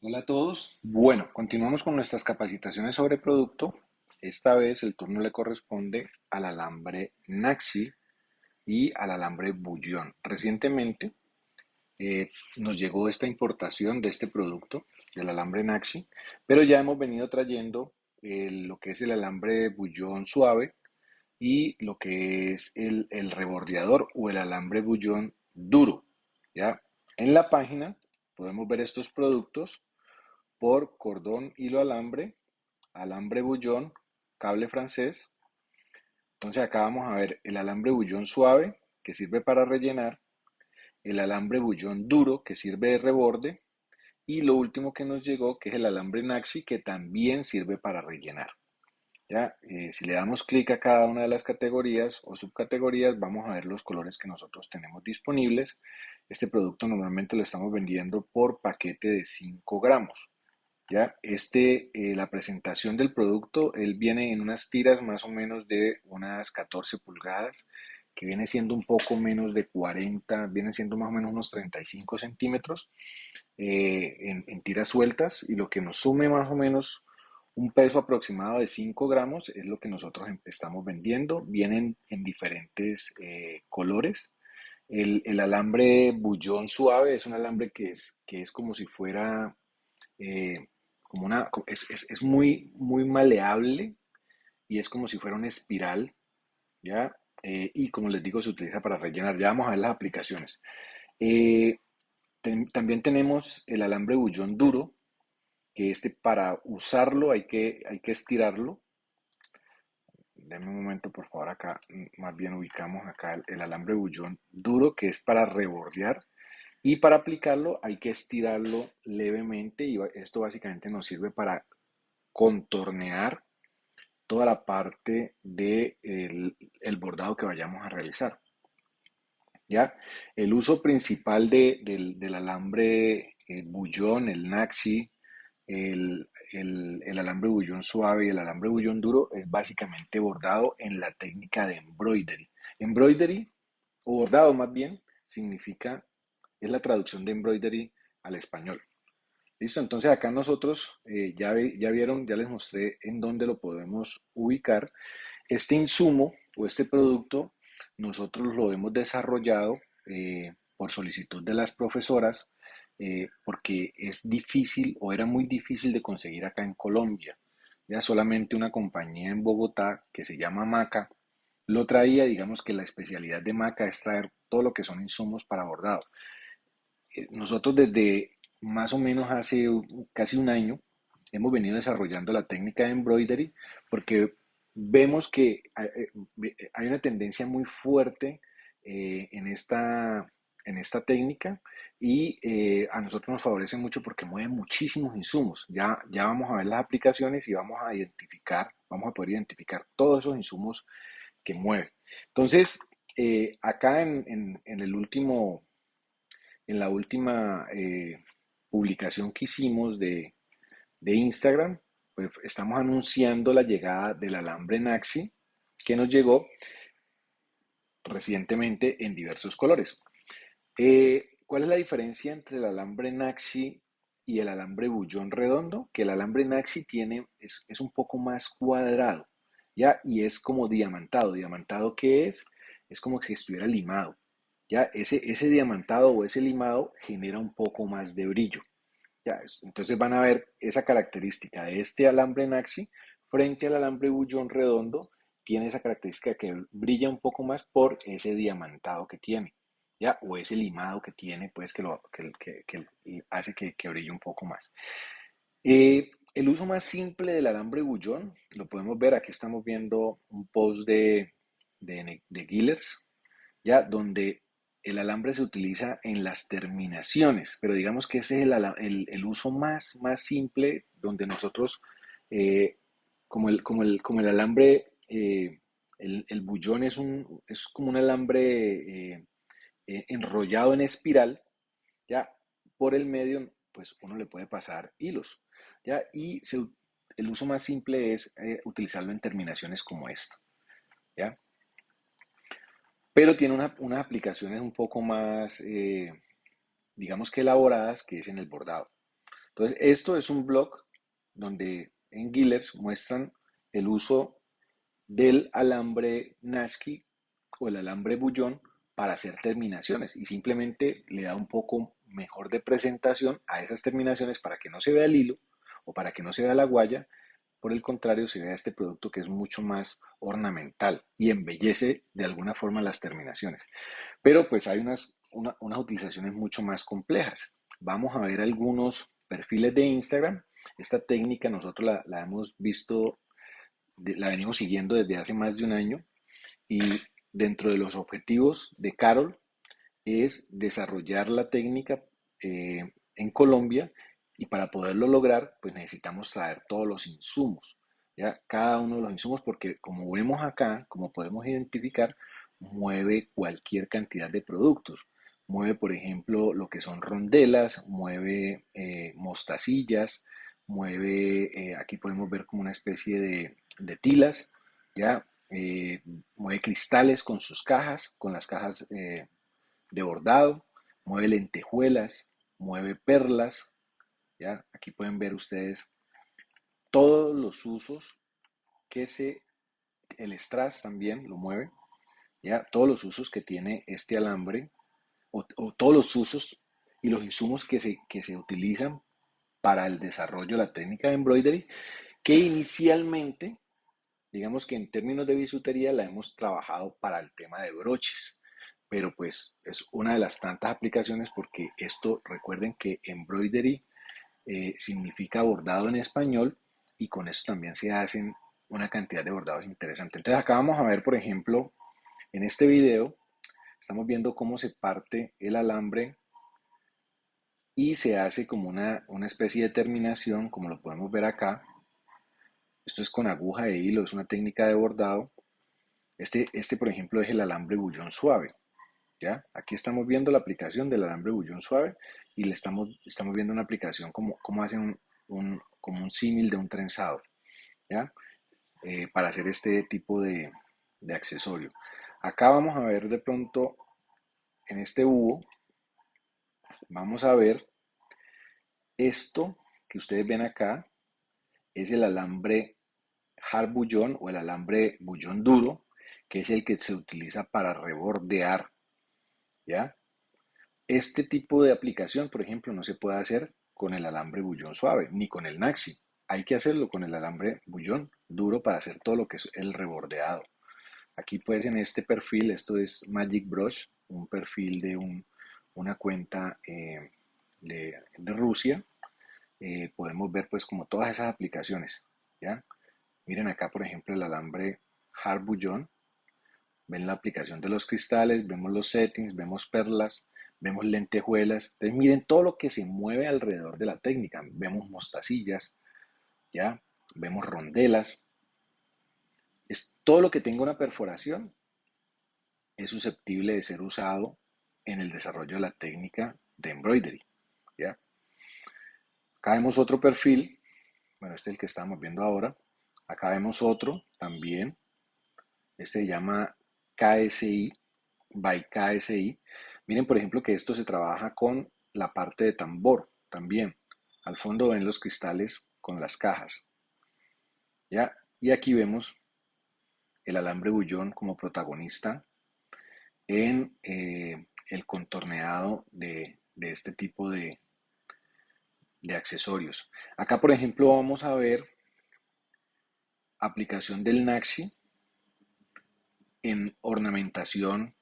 Hola a todos. Bueno, continuamos con nuestras capacitaciones sobre producto. Esta vez el turno le corresponde al alambre Naxi y al alambre Bullón. Recientemente eh, nos llegó esta importación de este producto, del alambre Naxi, pero ya hemos venido trayendo lo que es el alambre Bullón suave y lo que es el, el rebordeador o el alambre Bullón duro. ¿ya? En la página podemos ver estos productos por cordón, hilo, alambre, alambre bullón, cable francés. Entonces acá vamos a ver el alambre bullón suave que sirve para rellenar, el alambre bullón duro que sirve de reborde y lo último que nos llegó que es el alambre Naxi que también sirve para rellenar. ¿Ya? Eh, si le damos clic a cada una de las categorías o subcategorías, vamos a ver los colores que nosotros tenemos disponibles. Este producto normalmente lo estamos vendiendo por paquete de 5 gramos. ¿Ya? Este, eh, la presentación del producto, él viene en unas tiras más o menos de unas 14 pulgadas, que viene siendo un poco menos de 40, viene siendo más o menos unos 35 centímetros eh, en, tiras sueltas y lo que nos sume más o menos un peso aproximado de 5 gramos es lo que nosotros em, estamos vendiendo. Vienen en diferentes eh, colores. El, el, alambre bullón suave es un alambre que es, que es como si fuera como una, es, es, es, muy, muy maleable y es como si fuera una espiral, ¿ya? Eh, y como les digo, se utiliza para rellenar. Ya vamos a ver las aplicaciones. Eh, también tenemos el alambre bullón duro, que este para usarlo hay que, hay que estirarlo. Denme un momento, por favor, acá más bien ubicamos acá el, el alambre bullón duro, que es para rebordear. Y para aplicarlo hay que estirarlo levemente y esto básicamente nos sirve para contornear toda la parte del de el bordado que vayamos a realizar. ¿Ya? El uso principal de, del, alambre el bullón, el naxi, el, el, el, alambre bullón suave y el alambre bullón duro es básicamente bordado en la técnica de embroidery. Embroidery, o bordado más bien, significa es la traducción de embroidery al español. Listo, entonces acá nosotros eh, ya, ya vieron, ya les mostré en dónde lo podemos ubicar. Este insumo o este producto nosotros lo hemos desarrollado eh, por solicitud de las profesoras eh, porque es difícil o era muy difícil de conseguir acá en Colombia. Ya solamente una compañía en Bogotá que se llama Maca lo traía, digamos que la especialidad de Maca es traer todo lo que son insumos para bordado. Eh, nosotros desde más o menos hace casi un año hemos venido desarrollando la técnica de embroidery porque vemos que hay eh, una tendencia muy fuerte eh, en, esta, en esta técnica y a nosotros nos favorece mucho porque mueve muchísimos insumos. Ya, ya vamos a ver las aplicaciones y vamos a identificar, vamos a poder identificar todos esos insumos que mueve. Entonces, acá en, en el último en la última eh, publicación que hicimos de, Instagram, pues estamos anunciando la llegada del alambre Naxi que nos llegó recientemente en diversos colores. Eh, ¿Cuál es la diferencia entre el alambre Naxi y el alambre bullón redondo? Que el alambre Naxi tiene, es, un poco más cuadrado, ¿ya? Y es como diamantado. ¿Diamantado qué es? Es como si estuviera limado. ¿Ya? Ese, ese diamantado o ese limado genera un poco más de brillo. ¿ya? Entonces van a ver esa característica de este alambre Naxi frente al alambre bullón redondo, tiene esa característica que brilla un poco más por ese diamantado que tiene, ¿ya? O ese limado que tiene, pues que, lo, que, que, hace que, brille un poco más. Eh, el uso más simple del alambre bullón, lo podemos ver, aquí estamos viendo un post de, de, de Gillers, ya, donde el alambre se utiliza en las terminaciones, pero digamos que ese es el, uso más, más simple donde nosotros, eh, como, el, como, el, como el alambre, eh, el, bullón es, un, es como un alambre eh, enrollado en espiral, ya por el medio, pues uno le puede pasar hilos, ya, y el uso más simple es utilizarlo en terminaciones como esta, ya pero tiene unas aplicaciones un poco más, eh, digamos que elaboradas, que es en el bordado. Entonces, esto es un blog donde en Gillers muestran el uso del alambre Nasky o el alambre bullón para hacer terminaciones y simplemente le da un poco mejor de presentación a esas terminaciones para que no se vea el hilo o para que no se vea la guaya. Por el contrario, se vea este producto que es mucho más ornamental y embellece de alguna forma las terminaciones. Pero pues hay unas, unas utilizaciones mucho más complejas. Vamos a ver algunos perfiles de Instagram. Esta técnica nosotros la, la hemos visto, la venimos siguiendo desde hace más de un año y dentro de los objetivos de Carol es desarrollar la técnica eh, en Colombia y para poderlo lograr pues necesitamos traer todos los insumos, ¿ya? cada uno de los insumos porque como vemos acá, como podemos identificar, mueve cualquier cantidad de productos. Mueve, por ejemplo, lo que son rondelas, mueve eh, mostacillas, mueve, eh, aquí podemos ver como una especie de, tilas, ¿ya? Eh, mueve cristales con sus cajas, con las cajas de bordado, mueve lentejuelas, mueve perlas, ¿ya? Aquí pueden ver ustedes todos los usos que se, el strass también lo mueve, ¿ya? Todos los usos que tiene este alambre, o, todos los usos y los insumos que se, que se utilizan para el desarrollo de la técnica de embroidery, que inicialmente Digamos que en términos de bisutería la hemos trabajado para el tema de broches, pero pues es una de las tantas aplicaciones porque esto, recuerden que embroidery eh, significa bordado en español y con esto también se hacen una cantidad de bordados interesantes. Entonces acá vamos a ver, por ejemplo, en este video, estamos viendo cómo se parte el alambre y se hace como una, una especie de terminación, como lo podemos ver acá, esto es con aguja de hilo, es una técnica de bordado. Este, este por ejemplo, es el alambre bullón suave. ¿Ya? Aquí estamos viendo la aplicación del alambre bullón suave y le estamos, estamos viendo una aplicación como, como hacen un, como un símil de un trenzado. Eh, para hacer este tipo de, de accesorio. Acá vamos a ver de pronto en este hubo, vamos a ver esto que ustedes ven acá, es el alambre hard bullón o el alambre bullón duro, que es el que se utiliza para rebordear. ¿Ya? Este tipo de aplicación, por ejemplo, no se puede hacer con el alambre bullón suave, ni con el Naxi. Hay que hacerlo con el alambre bullón duro para hacer todo lo que es el rebordeado. Aquí pues en este perfil, esto es Magic Brush, un perfil de una cuenta eh, de, Rusia. Eh, podemos ver pues como todas esas aplicaciones, ¿ya? Miren acá, por ejemplo, el alambre hard Ven la aplicación de los cristales, vemos los settings, vemos perlas, vemos lentejuelas. Entonces miren todo lo que se mueve alrededor de la técnica. Vemos mostacillas, ¿ya? Vemos rondelas. Es todo lo que tenga una perforación es susceptible de ser usado en el desarrollo de la técnica de embroidery, ¿ya? Acá vemos otro perfil, bueno, este es el que estamos viendo ahora, Acá vemos otro también. Este se llama KSI, by KSI. Miren, por ejemplo, que esto se trabaja con la parte de tambor también. Al fondo ven los cristales con las cajas. ¿Ya? Y aquí vemos el alambre bullón como protagonista en eh, el contorneado de, este tipo de, de accesorios. Acá, por ejemplo, vamos a ver aplicación del Naxi en ornamentación,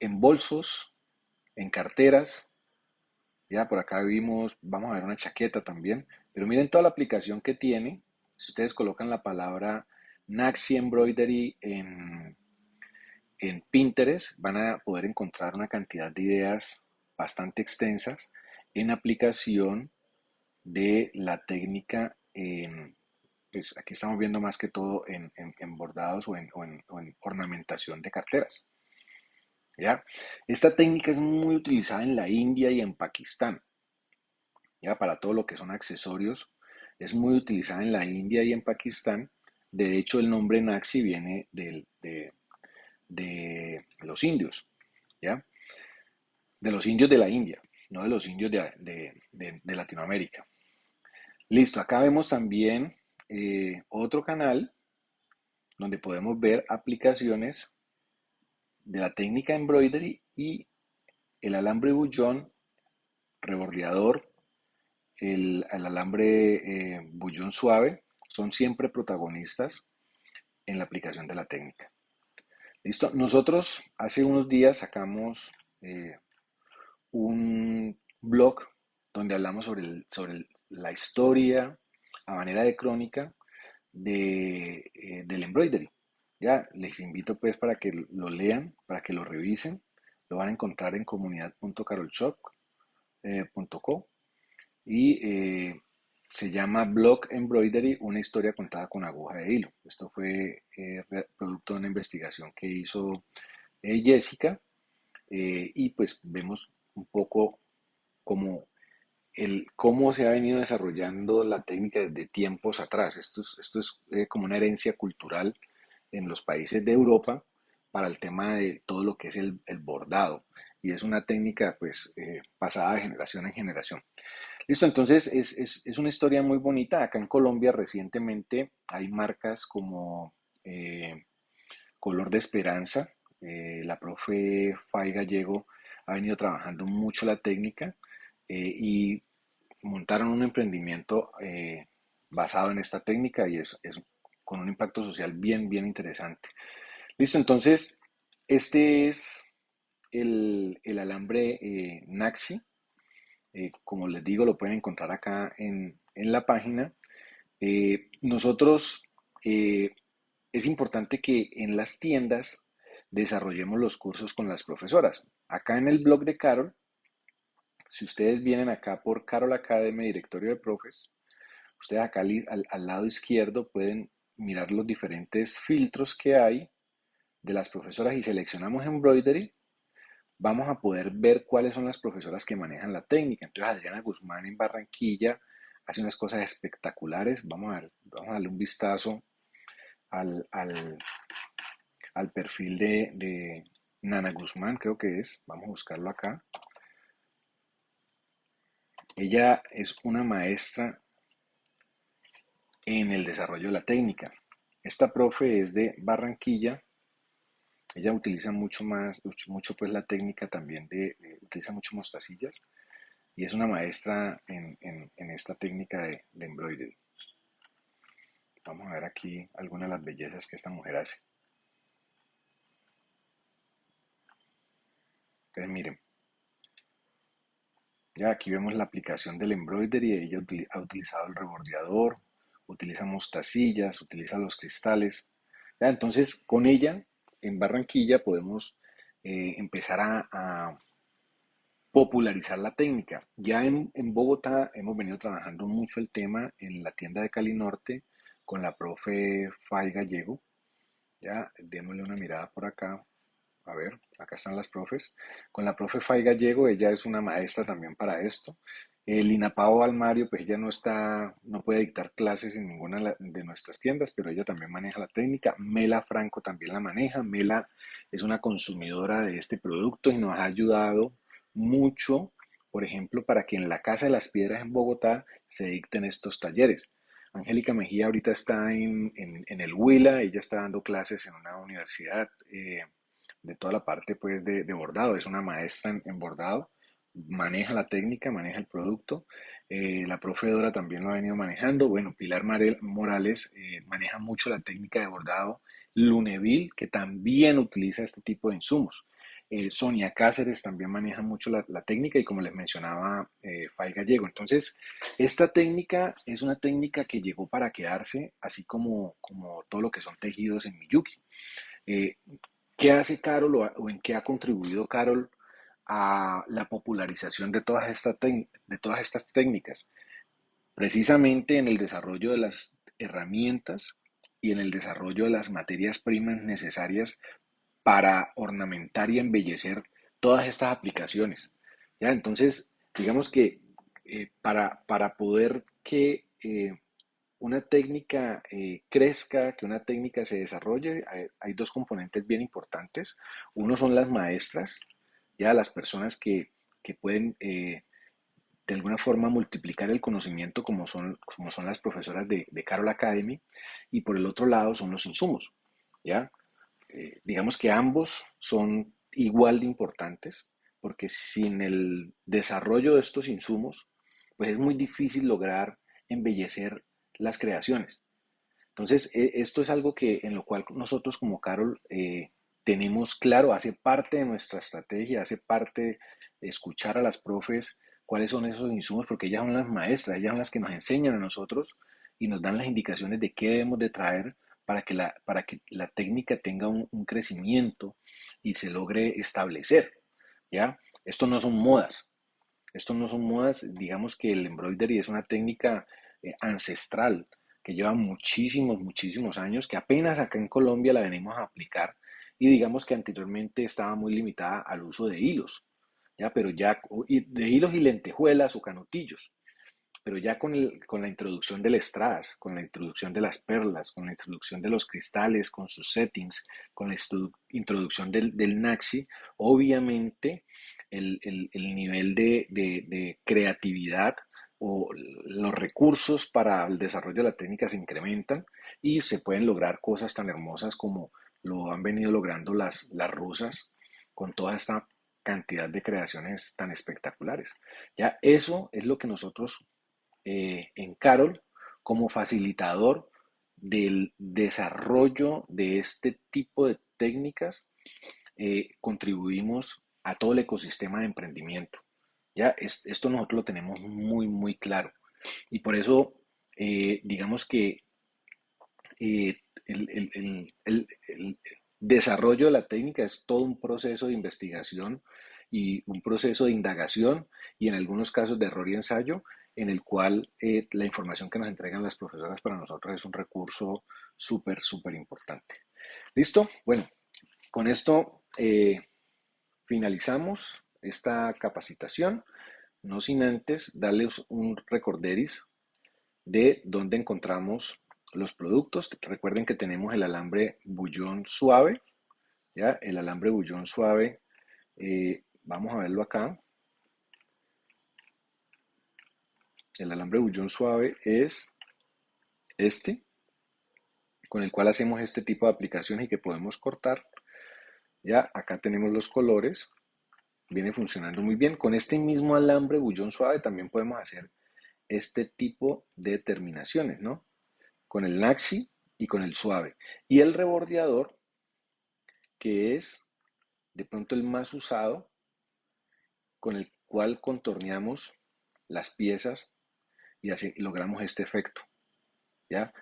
en bolsos, en carteras. Ya por acá vimos, vamos a ver una chaqueta también, pero miren toda la aplicación que tiene. Si ustedes colocan la palabra Naxi Embroidery en, en Pinterest, van a poder encontrar una cantidad de ideas bastante extensas en aplicación de la técnica en pues aquí estamos viendo más que todo en, bordados o en, ornamentación de carteras. ¿ya? Esta técnica es muy utilizada en la India y en Pakistán. ¿ya? Para todo lo que son accesorios, es muy utilizada en la India y en Pakistán. De hecho, el nombre Naxi viene de, de los indios, ¿ya? De los indios de la India. no de los indios de, Latinoamérica. Listo, acá vemos también eh, otro canal donde podemos ver aplicaciones de la técnica embroidery y el alambre bullón, rebordeador, el, alambre eh, bullón suave, son siempre protagonistas en la aplicación de la técnica. Listo, nosotros hace unos días sacamos eh, un blog donde hablamos sobre, sobre la historia a manera de crónica de, eh, del embroidery. Ya les invito pues para que lo lean, para que lo revisen. Lo van a encontrar en comunidad.carolshop.co eh, y eh, se llama Blog Embroidery, una historia contada con aguja de hilo. Esto fue producto de una investigación que hizo Jessica y pues vemos un poco como el cómo se ha venido desarrollando la técnica desde tiempos atrás. Esto es, esto es eh, como una herencia cultural en los países de Europa para el tema de todo lo que es el, bordado. Y es una técnica pues eh, pasada de generación en generación. Listo, entonces es, es, una historia muy bonita. Acá en Colombia recientemente hay marcas como eh, Color de Esperanza. la profe Fay Gallego ha venido trabajando mucho la técnica y montaron un emprendimiento eh, basado en esta técnica y es, con un impacto social bien, bien interesante. Listo, entonces, este es el, alambre eh, Naxi. Eh, como les digo, lo pueden encontrar acá en, en la página. nosotros, es importante que en las tiendas desarrollemos los cursos con las profesoras. Acá en el blog de Carol si ustedes vienen acá por Carol Academy, directorio de profes, ustedes acá al, lado izquierdo pueden mirar los diferentes filtros que hay de las profesoras y seleccionamos embroidery, vamos a poder ver cuáles son las profesoras que manejan la técnica. Entonces Adriana Guzmán en Barranquilla hace unas cosas espectaculares. Vamos a, ver, vamos a darle un vistazo al, perfil de, de Nana Guzmán, creo que es. Vamos a buscarlo acá. Ella es una maestra en el desarrollo de la técnica. Esta profe es de Barranquilla. Ella utiliza mucho más, mucho pues la técnica también de, utiliza mucho mostacillas y es una maestra en, esta técnica de, de embroidery. Vamos a ver aquí algunas de las bellezas que esta mujer hace. Entonces miren, ya aquí vemos la aplicación del embroidery, ella ha utilizado el rebordeador, utiliza mostacillas, utiliza los cristales. entonces, con ella, en Barranquilla, podemos eh, empezar a, popularizar la técnica. Ya en, Bogotá hemos venido trabajando mucho el tema en la tienda de Cali Norte con la profe Fay Gallego. Ya, démosle una mirada por acá a ver, acá están las profes. Con la profe Fay Gallego, ella es una maestra también para esto. El Inapao Almario, pues ella no está, no puede dictar clases en ninguna de nuestras tiendas, pero ella también maneja la técnica. Mela Franco también la maneja. Mela es una consumidora de este producto y nos ha ayudado mucho, por ejemplo, para que en la Casa de las Piedras en Bogotá se dicten estos talleres. Angélica Mejía ahorita está en, el Huila, ella está dando clases en una universidad. Eh, de toda la parte pues de, bordado, es una maestra en, bordado, maneja la técnica, maneja el producto, eh, la profe Dora también lo ha venido manejando, bueno, Pilar Morales eh, maneja mucho la técnica de bordado, Luneville, que también utiliza este tipo de insumos. Eh, Sonia Cáceres también maneja mucho la, técnica y como les mencionaba Fay Gallego. Entonces, esta técnica es una técnica que llegó para quedarse, así como, como todo lo que son tejidos en Miyuki. ¿Qué hace Carol o, en qué ha contribuido Carol a la popularización de todas, estas de todas estas técnicas? Precisamente en el desarrollo de las herramientas y en el desarrollo de las materias primas necesarias para ornamentar y embellecer todas estas aplicaciones. ¿Ya? Entonces, digamos que eh, para, para, poder que eh, una técnica eh, crezca, que una técnica se desarrolle, hay, dos componentes bien importantes. Uno son las maestras, ya las personas que que pueden eh, de alguna forma multiplicar el conocimiento como son, como son las profesoras de, de Carol Academy y por el otro lado son los insumos. ¿ya? Eh, digamos que ambos son igual de importantes porque sin el desarrollo de estos insumos pues es muy difícil lograr embellecer las creaciones. Entonces, e, esto es algo que en lo cual nosotros como Carol eh, tenemos claro, hace parte de nuestra estrategia, hace parte escuchar a las profes cuáles son esos insumos, porque ellas son las maestras, ellas son las que nos enseñan a nosotros y nos dan las indicaciones de qué debemos de traer para que la, para que la técnica tenga un, crecimiento y se logre establecer. ¿ya? Esto no son modas, esto no son modas, digamos que el embroidery es una técnica eh, ancestral que lleva muchísimos, muchísimos años, que apenas acá en Colombia la venimos a aplicar y digamos que anteriormente estaba muy limitada al uso de hilos. ¿ya? Pero ya, de hilos y lentejuelas o canutillos. Pero ya con, con la introducción del strass, con la introducción de las perlas, con la introducción de los cristales, con sus settings, con la introducción del, del Naxi, obviamente el, el, el nivel de, de creatividad o los recursos para el desarrollo de la técnica se incrementan y se pueden lograr cosas tan hermosas como lo han venido logrando las, las rusas con toda esta cantidad de creaciones tan espectaculares. Ya eso es lo que nosotros eh, en Carol, como facilitador del desarrollo de este tipo de técnicas, eh, contribuimos a todo el ecosistema de emprendimiento. Esto nosotros lo tenemos muy, muy claro. Y por eso, eh, digamos que el, el, desarrollo de la técnica es todo un proceso de investigación y un proceso de indagación y en algunos casos de error y ensayo en el cual eh, la información que nos entregan las profesoras para nosotros es un recurso súper, súper importante. ¿Listo? Bueno, con esto eh, finalizamos esta capacitación, no sin antes darles un recorderis de dónde encontramos los productos. Recuerden que tenemos el alambre bullón suave, ¿ya? El alambre bullón suave eh, Vamos a verlo acá. El alambre bullón suave es este, con el cual hacemos este tipo de aplicaciones y que podemos cortar. Ya acá tenemos los colores. Viene funcionando muy bien. Con este mismo alambre bullón suave también podemos hacer este tipo de terminaciones, ¿no? Con el Naxi y con el suave. Y el rebordeador, que es de pronto el más usado, con el cual contorneamos las piezas y así logramos este efecto. ¿ya?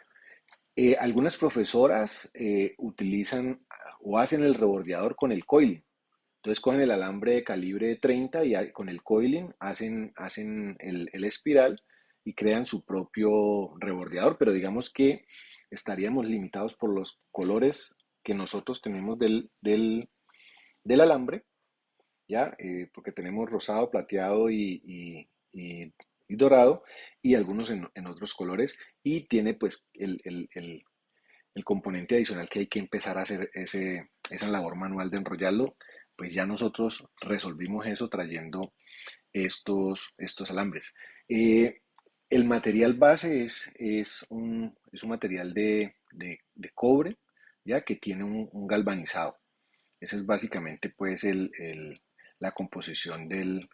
Eh, algunas profesoras eh, utilizan o hacen el rebordeador con el coiling. Entonces con el alambre de calibre 30 y con el coiling hacen, hacen el, espiral y crean su propio rebordeador, pero digamos que estaríamos limitados por los colores que nosotros tenemos del, del, del alambre ¿ya? Eh, porque tenemos rosado, plateado y, dorado y algunos en, otros colores y tiene pues el, componente adicional que hay que empezar a hacer ese, esa labor manual de enrollarlo, pues ya nosotros resolvimos eso trayendo estos, estos alambres. Eh, el material base es, es, un, es un material de, cobre, ya que tiene un, galvanizado. Ese es básicamente pues el, la composición del,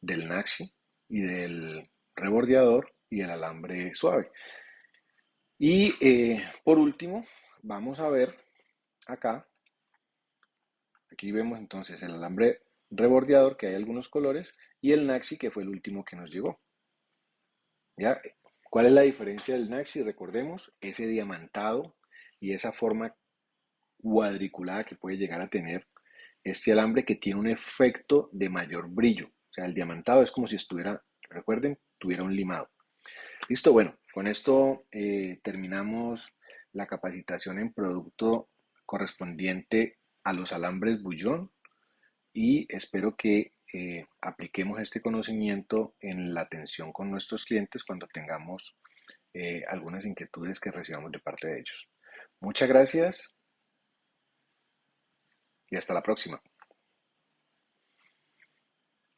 del Naxi y del rebordeador y el alambre suave. Y eh, por último, vamos a ver acá, aquí vemos entonces el alambre rebordeador, que hay algunos colores, y el Naxi, que fue el último que nos llegó. ¿Ya? ¿Cuál es la diferencia del Naxi? Recordemos, ese diamantado y esa forma cuadriculada que puede llegar a tener este alambre que tiene un efecto de mayor brillo. O sea, el diamantado es como si estuviera, recuerden, tuviera un limado. Listo, bueno, con esto eh, terminamos la capacitación en producto correspondiente a los alambres bullón y espero que eh, apliquemos este conocimiento en la atención con nuestros clientes cuando tengamos eh, algunas inquietudes que recibamos de parte de ellos. Muchas gracias y hasta la próxima.